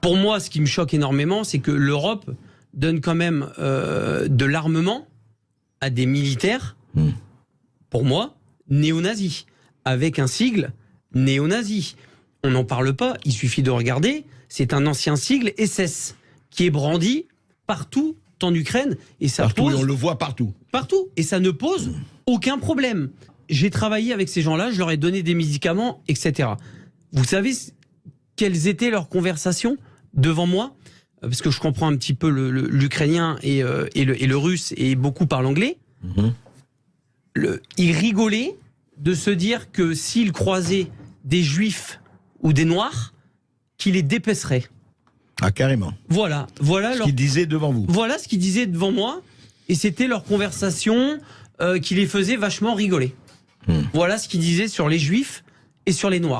pour moi, ce qui me choque énormément, c'est que l'Europe donne quand même euh, de l'armement à des militaires, Hmm. pour moi, néo-nazis, avec un sigle néo-nazi. On n'en parle pas, il suffit de regarder, c'est un ancien sigle SS qui est brandi partout en Ukraine et ça Partout, pose et on le voit partout. partout et ça ne pose aucun problème. J'ai travaillé avec ces gens-là, je leur ai donné des médicaments, etc. Vous savez quelles étaient leurs conversations? Devant moi Parce que je comprends un petit peu l'ukrainien et, euh, et le, et le russe et beaucoup parlent anglais. Mhm. Le- ils rigolaient de se dire que s'ils croisaient des juifs ou des noirs, qu'ils les dépeceraient. Ah, carrément. Voilà, voilà Ce leur qu'il disait devant vous. voilà ce qu'ils disaient devant moi, et c'était leur conversation euh, qui les faisait vachement rigoler. Hmm. Voilà ce qu'ils disaient sur les juifs et sur les noirs.